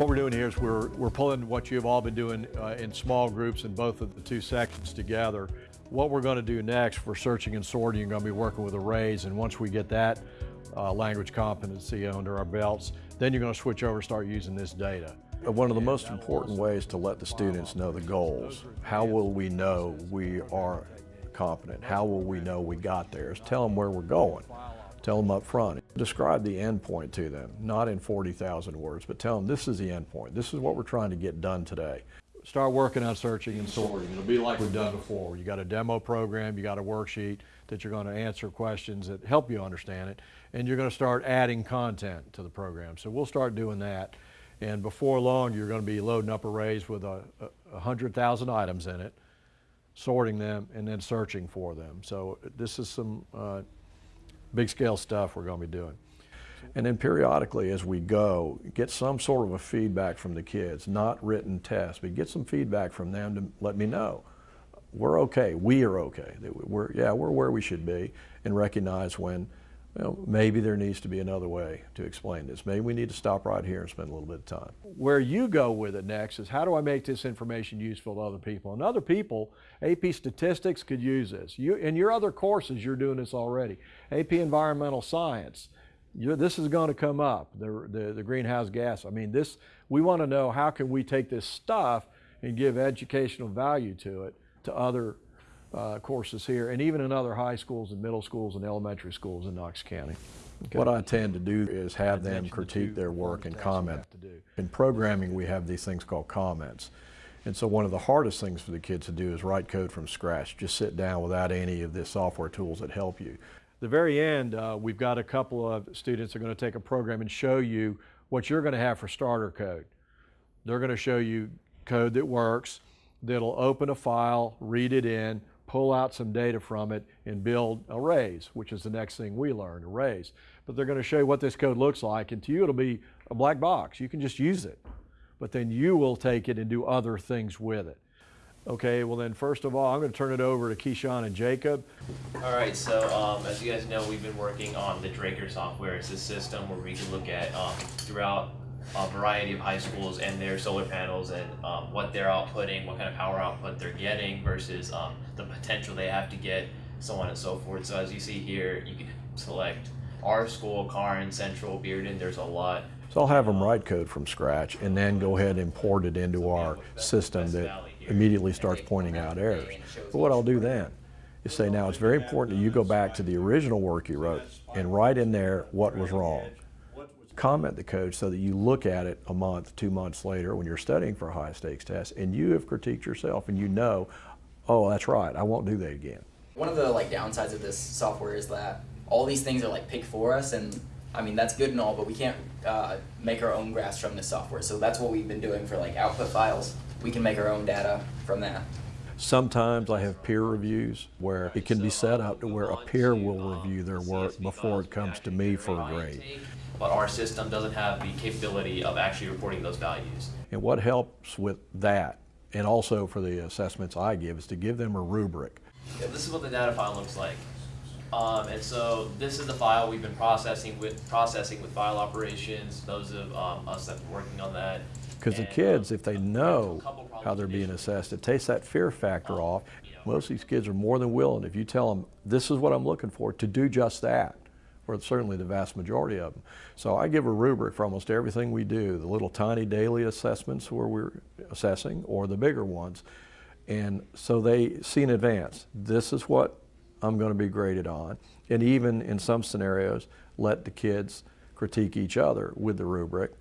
What we're doing here is we're, we're pulling what you've all been doing uh, in small groups in both of the two sections together. What we're going to do next for searching and sorting, you're going to be working with arrays, and once we get that uh, language competency under our belts, then you're going to switch over and start using this data. One of the most important ways to let the students know the goals, how will we know we are competent, how will we know we got there, is tell them where we're going. Tell them up front. Describe the end point to them, not in 40,000 words, but tell them this is the end point. This is what we're trying to get done today. Start working on searching and sorting. It'll be like we've done before. You got a demo program, you got a worksheet that you're going to answer questions that help you understand it, and you're going to start adding content to the program. So we'll start doing that. And before long, you're going to be loading up arrays with a, a, 100,000 items in it, sorting them, and then searching for them. So this is some uh, big scale stuff we're going to be doing. And then periodically as we go, get some sort of a feedback from the kids, not written tests, but get some feedback from them to let me know. We're okay, we are okay. We're, yeah, we're where we should be and recognize when well, maybe there needs to be another way to explain this. Maybe we need to stop right here and spend a little bit of time. Where you go with it next is how do I make this information useful to other people? And other people, AP Statistics could use this. You, in your other courses, you're doing this already. AP Environmental Science, this is going to come up, the, the, the greenhouse gas. I mean, this, we want to know how can we take this stuff and give educational value to it to other uh, courses here, and even in other high schools and middle schools and elementary schools in Knox County. Okay. What I tend to do is have them critique their work and comment. In programming, we have these things called comments. And so one of the hardest things for the kids to do is write code from scratch. Just sit down without any of the software tools that help you. The very end, uh, we've got a couple of students that are going to take a program and show you what you're going to have for starter code. They're going to show you code that works, that'll open a file, read it in, pull out some data from it and build arrays, which is the next thing we learned, arrays. But they're going to show you what this code looks like, and to you it'll be a black box. You can just use it. But then you will take it and do other things with it. Okay, well then first of all, I'm going to turn it over to Keyshawn and Jacob. All right, so um, as you guys know, we've been working on the Draker software. It's a system where we can look at um, throughout a variety of high schools and their solar panels and um, what they're outputting, what kind of power output they're getting versus um, the potential they have to get, so on and so forth. So as you see here, you can select our school, Karn, Central, Bearden, there's a lot. So I'll have them write code from scratch and then go ahead and import it into our system that immediately starts pointing out errors. But what I'll do then is say, now it's very important that you go back to the original work you wrote and write in there what was wrong comment the code so that you look at it a month, two months later when you're studying for a high stakes test and you have critiqued yourself and you know, oh, that's right, I won't do that again. One of the like downsides of this software is that all these things are like picked for us and I mean, that's good and all, but we can't uh, make our own graphs from this software. So that's what we've been doing for like output files. We can make our own data from that. Sometimes I have peer reviews where it can be set up to where a peer will review their work before it comes to me for a grade but our system doesn't have the capability of actually reporting those values. And what helps with that, and also for the assessments I give, is to give them a rubric. Yeah, this is what the data file looks like. Um, and so this is the file we've been processing with processing with file operations, those of um, us that are working on that. Because the kids, if they know how they're being assessed, it takes that fear factor off. Most of these kids are more than willing, if you tell them, this is what I'm looking for, to do just that or certainly the vast majority of them. So I give a rubric for almost everything we do, the little tiny daily assessments where we're assessing or the bigger ones. And so they see in advance, this is what I'm going to be graded on. And even in some scenarios, let the kids critique each other with the rubric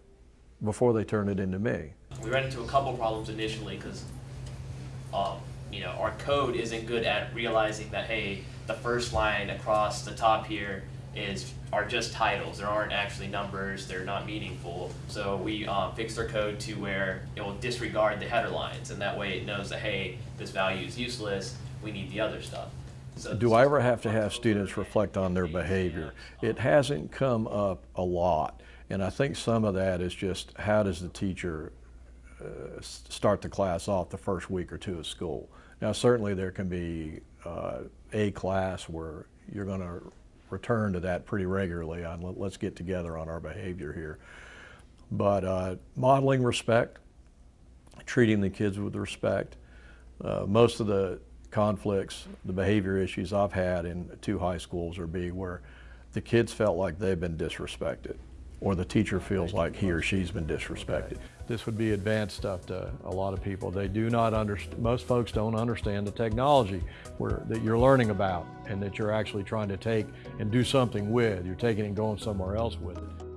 before they turn it into me. We ran into a couple problems initially because um, you know, our code isn't good at realizing that, hey, the first line across the top here is are just titles. There aren't actually numbers. They're not meaningful. So we um, fixed our code to where it will disregard the header lines, and that way it knows that hey, this value is useless. We need the other stuff. So Do I ever have to have students reflect on their behavior? It hasn't come up a lot, and I think some of that is just how does the teacher uh, start the class off the first week or two of school. Now certainly there can be uh, a class where you're going to return to that pretty regularly on let's get together on our behavior here. But uh, modeling respect, treating the kids with respect. Uh, most of the conflicts, the behavior issues I've had in two high schools are be where the kids felt like they've been disrespected or the teacher feels like he or she's been disrespected. This would be advanced stuff to a lot of people. They do not understand, most folks don't understand the technology where, that you're learning about and that you're actually trying to take and do something with. You're taking it and going somewhere else with it.